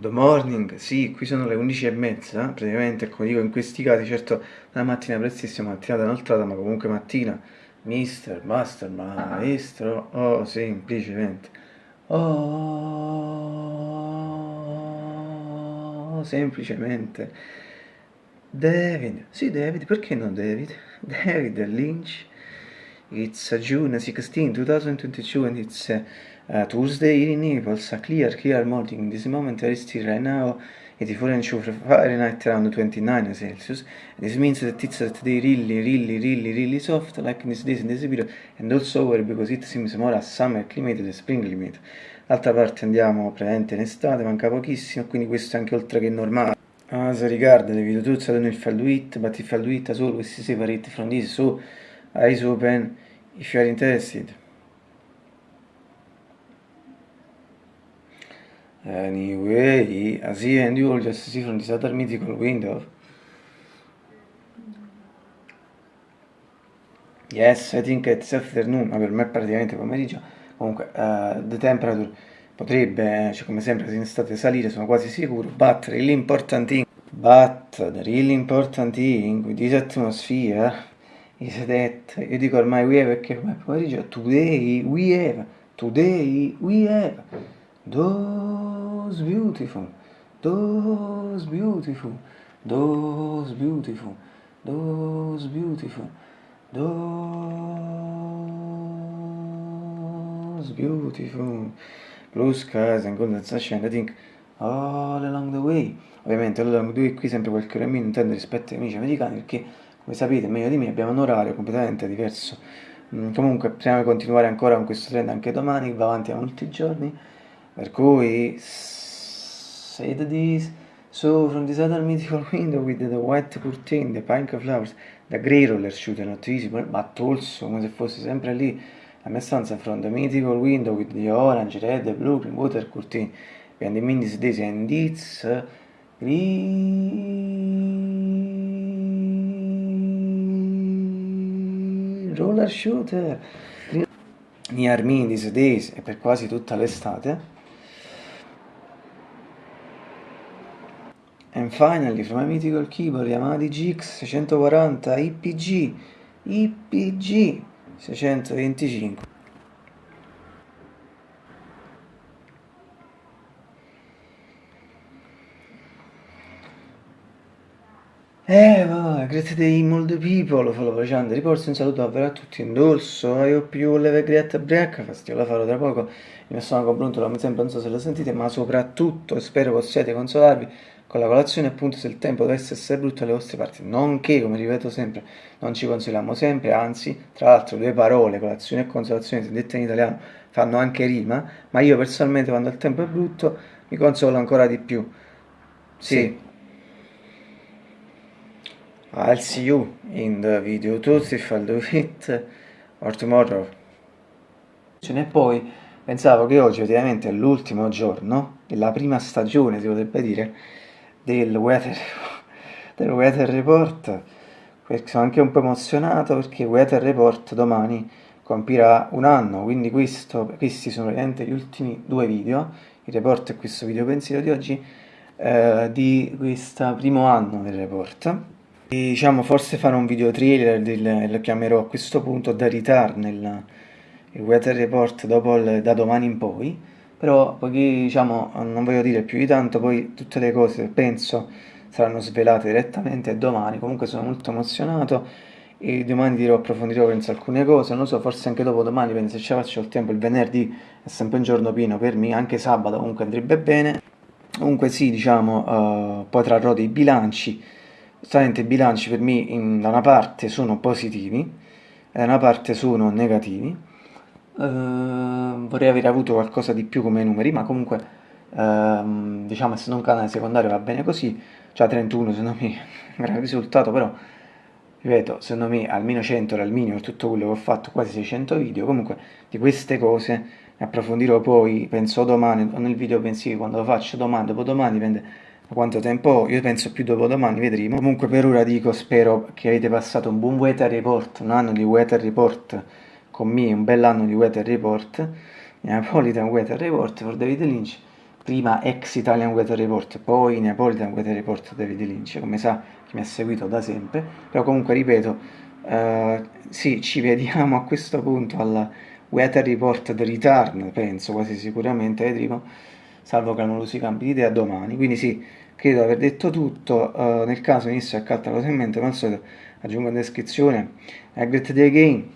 Good morning, sì, qui sono le 11 e mezza, praticamente, come dico, in questi casi, certo, una mattina prestissima, mattinata inoltrata, ma comunque mattina, mister, master, maestro, oh, semplicemente, oh, semplicemente, David, sì David, perché non David? David Lynch, it's June 16, 2022 and it's... Uh, Tuesday in Naples, a clear, clear morning. This moment there is still right now 84 Fahrenheit around 29 Celsius. This means that it's they really, really, really, really soft, like in this days in this period, and also over because it seems more a summer climate than spring climate. D'altra parte andiamo praticamente in estate, manca pochissimo, quindi questo è anche oltre che normale. As regards the video tools, I don't know if I'll do it, but if I'll do it as always separate from this, so eyes open if you are interested. Anyway, as the end you will just see from this other mythical window. Yes, I think it's afternoon, ma per me è praticamente pomeriggio. Comunque, uh, the temperature potrebbe, cioè come sempre, in estate salire, sono quasi sicuro. But really important thing, but the really important thing with this atmosphere is that, io dico ormai we have perché come pomeriggio, today we have, today we have, those beautiful, those beautiful, those beautiful, those beautiful, those beautiful blue skies and golden sunshine, I think all along the way. Ovviamente all along the way qui sempre qualche ora in meno intendo rispetto ai amici americani perché come sapete meglio di me abbiamo un orario completamente diverso. Mm, comunque di continuare ancora con questo trend anche domani, va avanti a molti giorni. Per cui, say this, so from this other mythical window with the white curtain, the pink flowers, the grey roller shooter not visible, but also, come se fosse sempre lì, la mia stanza from the mythical window with the orange, red, blue, green water curtain, and the means this and it's green roller shooter. Near me these days e per quasi tutta l'estate. And finally, from a mythical keyboard Yamaha DGX 640 IPG, IPG 625. Eh, va, grazie dei mold people, follow facendo riporto un saluto davvero a tutti in dorso, io più leve great breakfast, io la farò tra poco, mio stomaco bruntola come sempre, non so se lo sentite, ma soprattutto spero possiate consolarvi con la colazione appunto se il tempo dovesse essere brutto alle vostre parti, nonché, come ripeto sempre, non ci consoliamo sempre, anzi, tra l'altro due parole, colazione e consolazione, se dette in italiano, fanno anche rima, ma io personalmente quando il tempo è brutto mi consolo ancora di più. Sì. sì. I'll see you in the video tutti if I'll do it or tomorrow. E poi. Pensavo che oggi ovviamente è l'ultimo giorno della prima stagione, si potrebbe dire, del weather, del weather report. Sono anche un po' emozionato perché Weather Report domani compirà un anno quindi questo, questi sono veramente gli ultimi due video. Il report e questo video pensiero di oggi eh, di questo primo anno del report diciamo forse farò un video trailer del, lo chiamerò a questo punto da ritar nel weather report dopo il, da domani in poi. Però poiché diciamo non voglio dire più di tanto poi tutte le cose penso saranno svelate direttamente domani. Comunque sono molto emozionato e domani dirò approfondirò penso alcune cose. Non so forse anche dopo domani penso se ce la faccio il tempo il venerdì è sempre un giorno pieno per me anche sabato comunque andrebbe bene. Comunque sì diciamo uh, poi trarrò dei bilanci Giustamente i bilanci per me in, da una parte sono positivi e da una parte sono negativi. Uh, vorrei aver avuto qualcosa di più come numeri, ma comunque uh, diciamo essendo un canale secondario va bene così, già 31 secondo me è un gran risultato, però ripeto, secondo me almeno 100 era il minimo per tutto quello che ho fatto, quasi 600 video, comunque di queste cose ne approfondirò poi, penso domani, nel video pensieri quando lo faccio domani, dopodomani, dipende quanto tempo? Io penso più dopodomani, vedremo. Comunque per ora dico, spero che avete passato un buon weather report, un anno di weather report, con me un bell'anno di weather report, Napolitan weather report for David Lynch, prima ex Italian Weather Report, poi Neapolitan Weather Report David Lynch, come sa chi mi ha seguito da sempre, però comunque ripeto, uh, sì, ci vediamo a questo punto alla Weather Report The Return, penso quasi sicuramente, vedremo, salvo che non lo si cambi idea domani, quindi sì, credo di aver detto tutto, uh, nel caso inizio a calta cosa in mente, ma al solito aggiungo in descrizione, a great day again,